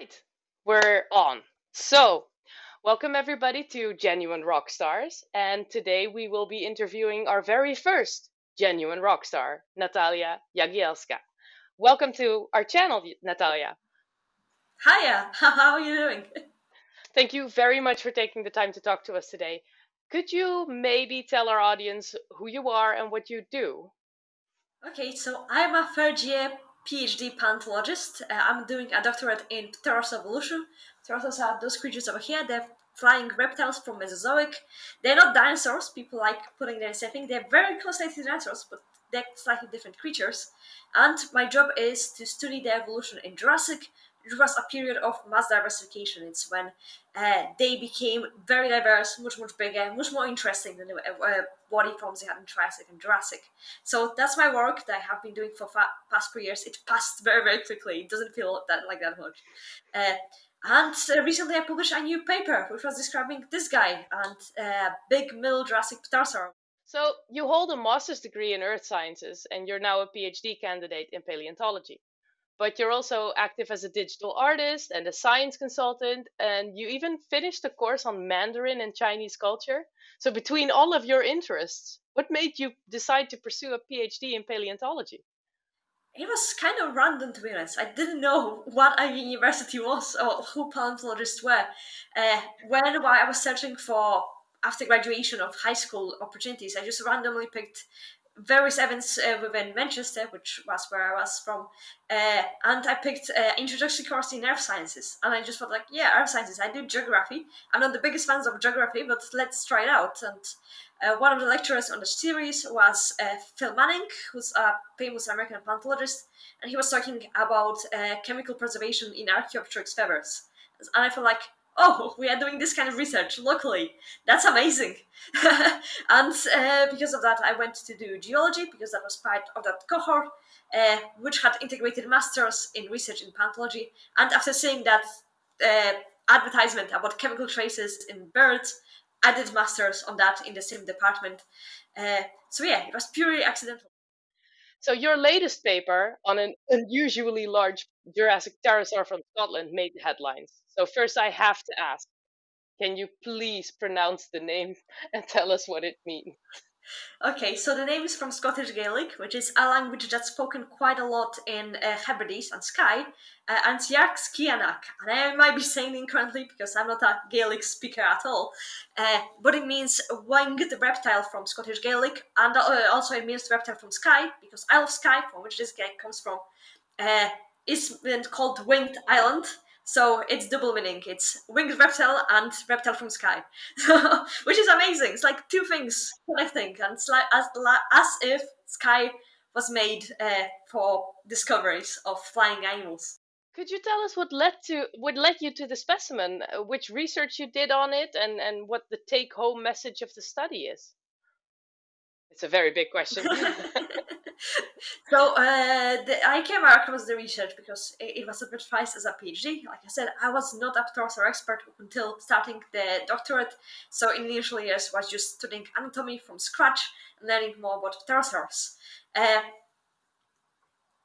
Right, we're on. So, welcome everybody to Genuine Rock Stars, and today we will be interviewing our very first genuine rock star, Natalia Jagielska. Welcome to our channel, Natalia. Hiya, how are you doing? Thank you very much for taking the time to talk to us today. Could you maybe tell our audience who you are and what you do? Okay, so I'm a third year PhD paleontologist. Uh, I'm doing a doctorate in Pterosaur evolution. Pterosaurs are those creatures over here. They're flying reptiles from Mesozoic. They're not dinosaurs. People like putting them in same thing. They're very close to dinosaurs, but they're slightly different creatures. And my job is to study their evolution in Jurassic, it was a period of mass diversification. It's when uh, they became very diverse, much much bigger, much more interesting than the uh, body forms they had in Triassic and Jurassic. So that's my work that I have been doing for past four years. It passed very very quickly. It doesn't feel that like that much. Uh, and uh, recently I published a new paper which was describing this guy and uh, big middle Jurassic pterosaur. So you hold a master's degree in earth sciences and you're now a PhD candidate in paleontology but you're also active as a digital artist and a science consultant, and you even finished a course on Mandarin and Chinese culture. So, between all of your interests, what made you decide to pursue a PhD in paleontology? It was kind of random, to be honest. I didn't know what a university was or who paleontologists were. Uh, when I was searching for after graduation of high school opportunities, I just randomly picked various events uh, within Manchester, which was where I was from, uh, and I picked uh, introductory course in earth sciences, and I just felt like, yeah, earth sciences. I do geography. I'm not the biggest fans of geography, but let's try it out. And uh, one of the lecturers on the series was uh, Phil Manning, who's a famous American paleontologist, and he was talking about uh, chemical preservation in Archaeopteryx feathers. And I felt like, oh, we are doing this kind of research locally. That's amazing. and uh, because of that, I went to do geology because that was part of that cohort, uh, which had integrated masters in research in paleontology. And after seeing that uh, advertisement about chemical traces in birds, I did masters on that in the same department. Uh, so yeah, it was purely accidental. So your latest paper on an unusually large Jurassic pterosaur from Scotland made headlines. So first I have to ask, can you please pronounce the name and tell us what it means? Okay, so the name is from Scottish Gaelic, which is a language that's spoken quite a lot in uh, Hebrides and Skye, uh, and Dearc sgiathanach. And I might be saying incorrectly because I'm not a Gaelic speaker at all, uh, but it means winged reptile from Scottish Gaelic, and uh, also it means reptile from Skye, because Isle of Skye, from which this guy comes from, uh, is called Winged Island, so it's double meaning. It's winged reptile and reptile from Skye, which is amazing. It's like two things connecting, and it's like as, as if Skye was made uh, for discoveries of flying animals. Could you tell us what led to what led you to the specimen, which research you did on it, and and what the take-home message of the study is? It's a very big question. so uh, the, I came across the research because it, it was advertised as a PhD. Like I said, I was not a pterosaur expert until starting the doctorate. So in initial years, was just studying anatomy from scratch and learning more about pterosaurs. Uh,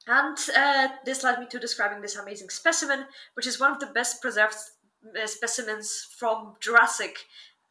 and uh, this led me to describing this amazing specimen, which is one of the best preserved uh, specimens from Jurassic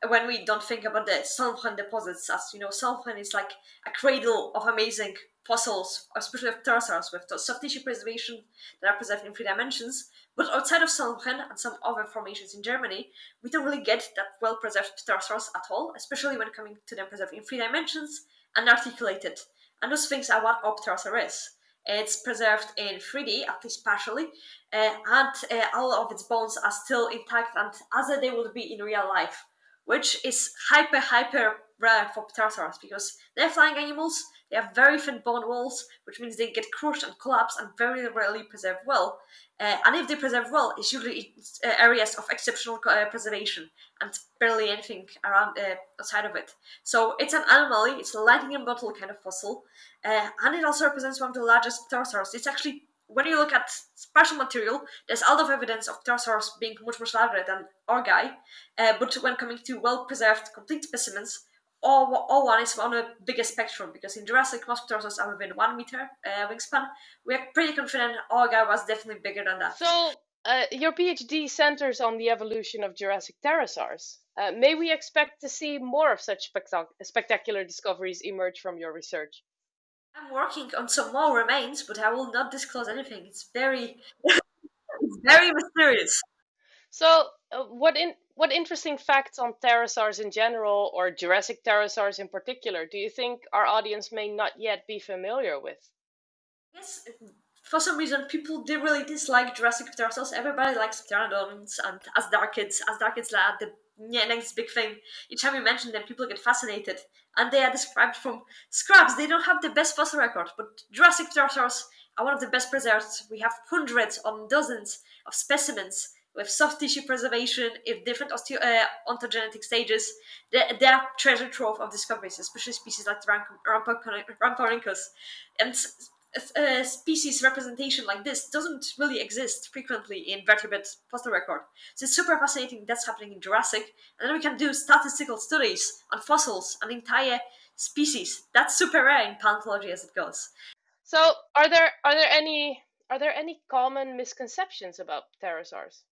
when we don't think about the Solnhofen deposits, as you know, Solnhofen is like a cradle of amazing fossils, especially of pterosaurs, with soft tissue preservation that are preserved in three dimensions. But outside of Solnhofen and some other formations in Germany, we don't really get that well preserved pterosaurs at all, especially when coming to them preserved in three dimensions and articulated. And those things are what our pterosaur is. It's preserved in 3D, at least partially, uh, and uh, all of its bones are still intact and as they would be in real life which is hyper, hyper rare for pterosaurs because they're flying animals, they have very thin bone walls, which means they get crushed and collapse and very rarely preserve well. Uh, and if they preserve well, it's usually uh, areas of exceptional uh, preservation and barely anything around uh, outside of it. So it's an anomaly, it's a lightning in bottle kind of fossil, uh, and it also represents one of the largest pterosaurs. It's actually when you look at special material, there's a lot of evidence of pterosaurs being much, much larger than our guy. Uh, but when coming to well-preserved, complete specimens, all, all one is on a bigger spectrum because in Jurassic, most pterosaurs are within one meter uh, wingspan. We are pretty confident our guy was definitely bigger than that. So Uh, your PhD centers on the evolution of Jurassic pterosaurs. Uh, may we expect to see more of such spectac- spectacular discoveries emerge from your research? I'm working on some more remains, but I will not disclose anything. It's very, it's very mysterious. So, uh, what in what interesting facts on pterosaurs in general, or Jurassic pterosaurs in particular, do you think our audience may not yet be familiar with? Yes, for some reason, people did really dislike Jurassic pterosaurs. Everybody likes pteranodons and Azhdarchids. Azhdarchids are the next big thing. Each time you mention them, people get fascinated. And they are described from scraps. They don't have the best fossil record, but Jurassic pterosaurs are one of the best preserved. We have hundreds or dozens of specimens with soft tissue preservation, if different osteo- uh, ontogenetic stages, they, they are treasure trove of discoveries, especially species like Rhamphorhynchus. And uh, species representation like this doesn't really exist frequently in vertebrate fossil record. So it's super fascinating that's happening in Jurassic. And then we can do statistical studies on fossils and entire species. That's super rare in paleontology as it goes. So are there are there any are there any common misconceptions about pterosaurs?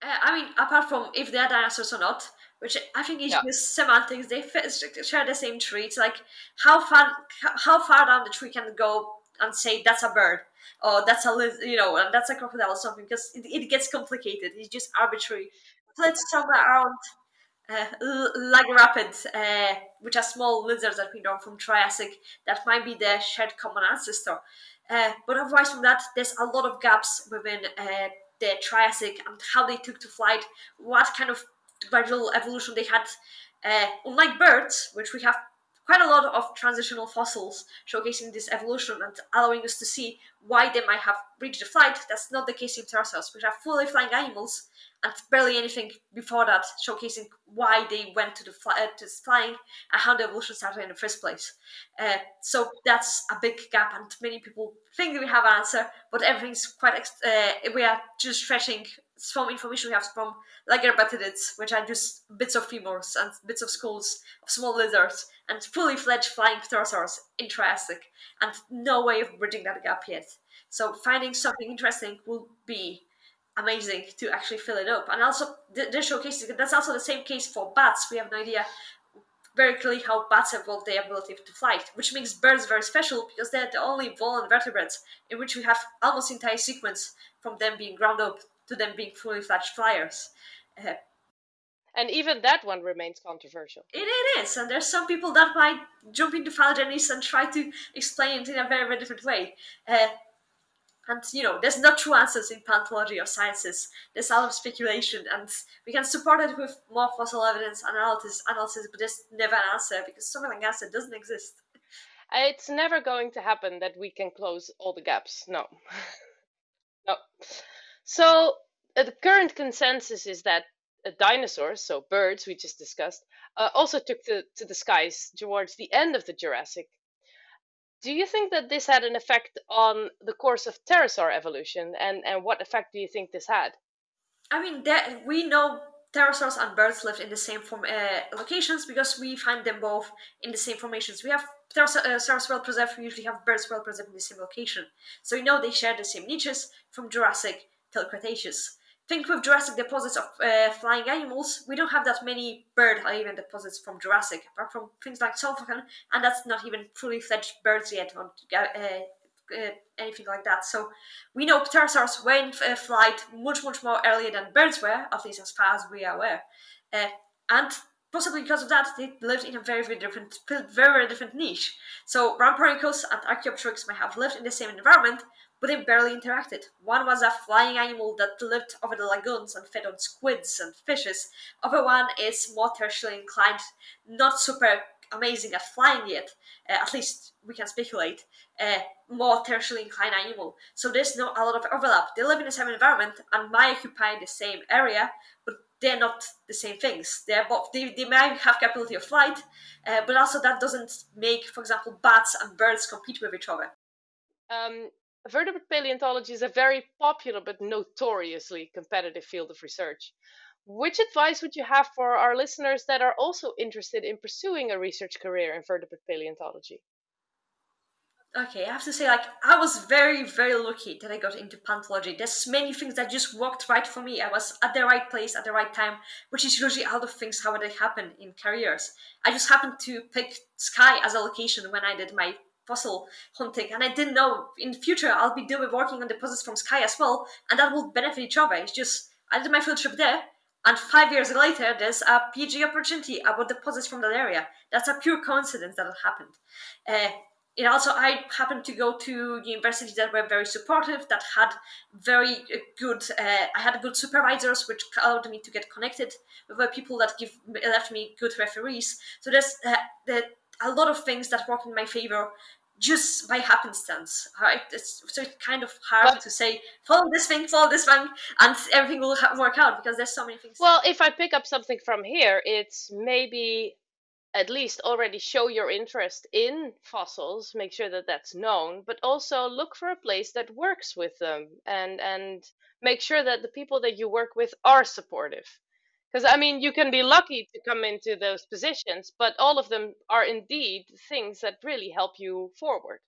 Uh, I mean, apart from if they're dinosaurs or not, which I think is yeah. just semantics. They share the same traits. Like how far how far down the tree can go and say that's a bird or that's a you know that's a crocodile or something because it, it gets complicated. It's just arbitrary. Let's somewhere around uh, like rapids, uh, which are small lizards that we know from Triassic, that might be the shared common ancestor. Uh, but otherwise, from that, there's a lot of gaps within uh, the Triassic and how they took to flight, what kind of gradual evolution they had. Uh, unlike birds, which we have quite a lot of transitional fossils showcasing this evolution and allowing us to see why they might have reached the flight. That's not the case in pterosaurs, which are fully flying animals and barely anything before that, showcasing why they went to the fly, uh, to flying and how the evolution started in the first place. Uh, so that's a big gap, and many people think we have an answer, but everything's quite. Uh, we are just stretching some information we have from lagerpetids, which are just bits of femurs and bits of skulls of small lizards, and fully fledged flying pterosaurs in Triassic, and no way of bridging that gap yet. So finding something interesting will be amazing to actually fill it up. And also, the showcase that's also the same case for bats. We have no idea very clearly how bats evolved their ability to fly, which makes birds very special because they're the only vertebrates in which we have almost entire sequence from them being ground up to them being fully fledged flyers. Uh, and even that one remains controversial. It, it is, and there's some people that might jump into phylogenesis and try to explain it in a very, very different way. Uh, and you know, there's no true answers in paleontology or sciences. There's a lot of speculation, and we can support it with more fossil evidence analysis, analysis, but there's never an answer because something like answer doesn't exist. It's never going to happen that we can close all the gaps. No. no. So uh, the current consensus is that uh, dinosaurs, so birds we just discussed, uh, also took to, to the skies towards the end of the Jurassic. Do you think that this had an effect on the course of pterosaur evolution, and, and what effect do you think this had? I mean, there, we know pterosaurs and birds lived in the same form, uh, locations because we find them both in the same formations. We have pterosaurs well preserved, we usually have birds well preserved in the same location. So we know they share the same niches from Jurassic till Cretaceous. Think with Jurassic deposits of uh, flying animals, we don't have that many bird even deposits from Jurassic, apart from things like Solnhofen, and that's not even fully fledged birds yet or uh, uh, anything like that. So we know pterosaurs were in uh, flight much, much more earlier than birds were, at least as far as we are aware. Uh, and possibly because of that, they lived in a very, very different, very, very different niche. So Rhamphorhynchus and Archaeopteryx may have lived in the same environment, but they barely interacted. One was a flying animal that lived over the lagoons and fed on squids and fishes. Other one is more tertiary inclined, not super amazing at flying yet. Uh, at least we can speculate. Uh, more tertiary inclined animal. So there's not a lot of overlap. They live in the same environment and might occupy the same area, but they're not the same things. They're both, they, they might have capability of flight, uh, but also that doesn't make, for example, bats and birds compete with each other. Um, vertebrate paleontology is a very popular but notoriously competitive field of research. Which advice would you have for our listeners that are also interested in pursuing a research career in vertebrate paleontology? Okay, I have to say, like, I was very, very lucky that I got into paleontology. There's many things that just worked right for me. I was at the right place at the right time, which is usually lot of things how they happen in careers. I just happened to pick Skye as a location when I did my fossil hunting, and I didn't know in future I'll be doing working on deposits from Skye as well, and that will benefit each other. It's just I did my field trip there, and five years later, there's a PhD opportunity about deposits from that area. That's a pure coincidence that it happened. Uh, it also I happened to go to universities that were very supportive, that had very uh, good. Uh, I had good supervisors, which allowed me to get connected with people that give left me good referees. So there's uh, the, a lot of things that work in my favor just by happenstance. Right? It's, so it's kind of hard but, to say follow this thing, follow this one, and everything will work out because there's so many things. Well, if I pick up something from here, it's maybe at least already show your interest in fossils make sure that that's known but also look for a place that works with them and and make sure that the people that you work with are supportive because i mean you can be lucky to come into those positions but all of them are indeed things that really help you forward.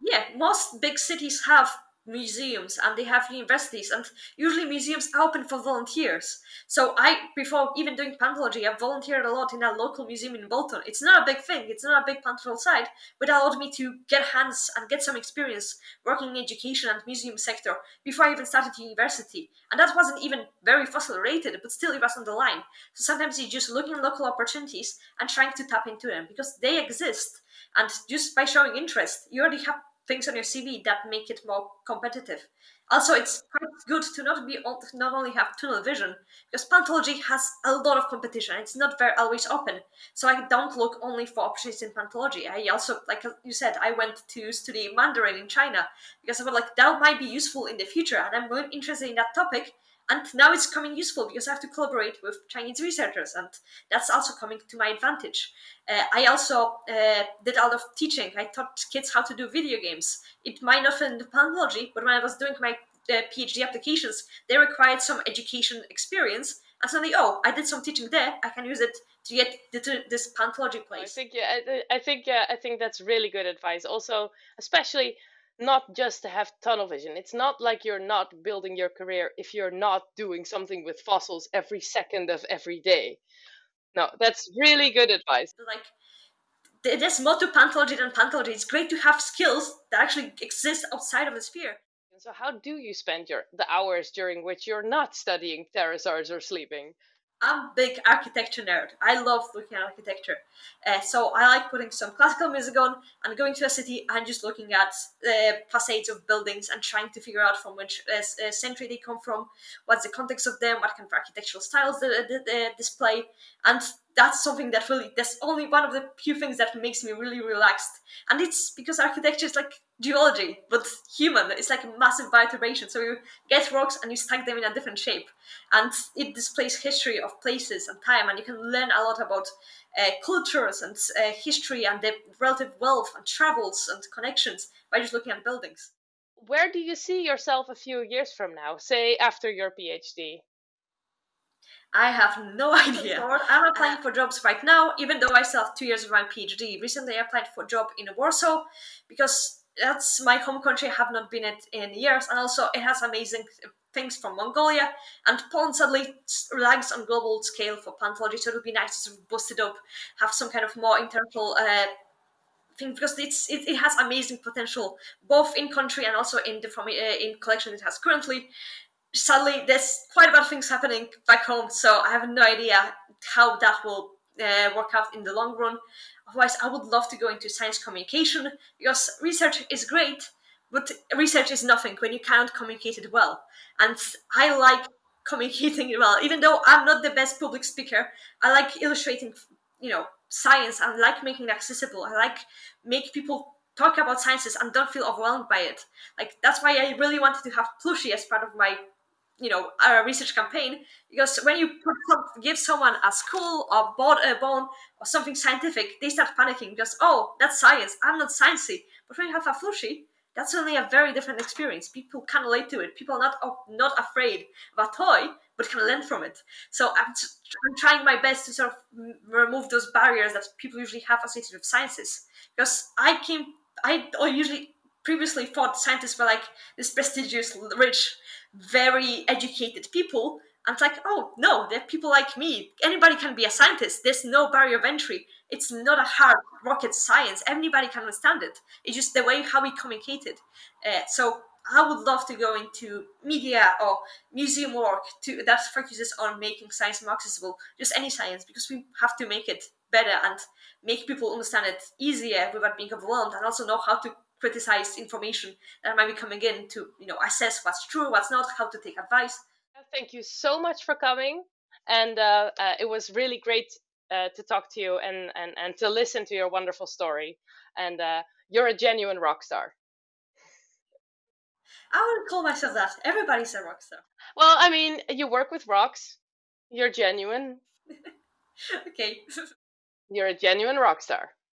Yeah most big cities have museums and they have universities and usually museums are open for volunteers. So i before even doing paleontology i volunteered a lot in a local museum in bolton. It's not a big thing it's not a big paleontological site but it allowed me to get hands and get some experience working in education and museum sector before i even started university. And that wasn't even very fossil related but still it was on the line. So sometimes you're just looking at local opportunities and trying to tap into them because they exist. And just by showing interest you already have things on your CV that make it more competitive. Also, it's quite good to not be not only have tunnel vision because paleontology has a lot of competition. It's not very always open, so I don't look only for opportunities in paleontology. I also, like you said, I went to study Mandarin in China because I felt like that might be useful in the future, and I'm really interested in that topic and now it's coming useful because I have to collaborate with Chinese researchers, and that's also coming to my advantage. Uh, I also uh, did a lot of teaching. I taught kids how to do video games. It might not fit in the paleontology, but when I was doing my uh, PhD applications, they required some education experience. And suddenly, oh, I did some teaching there. I can use it to get to this paleontology place. I think yeah, I, I think yeah, I think that's really good advice. Also, especially not just to have tunnel vision. It's not like you're not building your career if you're not doing something with fossils every second of every day. No, that's really good advice. Like there's more to paleontology than paleontology. It's great to have skills that actually exist outside of the sphere. So how do you spend your the hours during which you're not studying pterosaurs or sleeping? I'm a big architecture nerd. I love looking at architecture. Uh, so I like putting some classical music on and going to a city and just looking at the facades of buildings and trying to figure out from which uh, uh century they come from, what's the context of them, what kind of architectural styles they, they, they display. And that's something that really, that's only one of the few things that makes me really relaxed. And it's because architecture is like geology, but human. It's like a massive bioturbation. So you get rocks and you stack them in a different shape. And it displays history of places and time, and you can learn a lot about uh, cultures and uh, history and the relative wealth and travels and connections by just looking at buildings. Where do you see yourself a few years from now, say after your PhD? I have no idea. I'm applying for jobs right now, even though I still have two years of my PhD. Recently, I applied for a job in Warsaw because that's my home country. I have not been it in years, and also it has amazing things from Mongolia. And Poland suddenly lags on global scale for paleontology, so it would be nice to sort of boost it up, have some kind of more international uh, thing because it's it, it, has amazing potential both in country and also in the from uh, in collection it has currently. Sadly, there's quite a lot of things happening back home, so I have no idea how that will uh, work out in the long run. Otherwise, I would love to go into science communication because research is great, but research is nothing when you can't communicate it well. And I like communicating well, even though I'm not the best public speaker. I like illustrating, you know, science. I like making it accessible. I like make people talk about sciences and don't feel overwhelmed by it. Like that's why I really wanted to have Plushie as part of my you know a research campaign because when you give someone a skull or a bone or something scientific they start panicking because oh that's science i'm not sciencey. But when you have a flushy that's only a very different experience. People can relate to it. People are not oh, not afraid of a toy but can learn from it. So I'm, I'm trying my best to sort of remove those barriers that people usually have associated with sciences. Because i came I usually previously thought scientists were like this prestigious, rich, very educated people. And it's like, oh no, they're people like me. Anybody can be a scientist. There's no barrier of entry. It's not a hard rocket science. Anybody can understand it. It's just the way how we communicated. Uh, so I would love to go into media or museum work to that focuses on making science more accessible, just any science, because we have to make it better and make people understand it easier without being overwhelmed, and also know how to criticize information that might be coming in to you know assess what's true, what's not, how to take advice. Thank you so much for coming, and uh, uh, it was really great uh, to talk to you and, and and to listen to your wonderful story. And uh, you're a genuine rock star. I wouldn't call myself that. Everybody's a rock star. Well, I mean, you work with rocks. You're genuine. okay. You're a genuine rock star.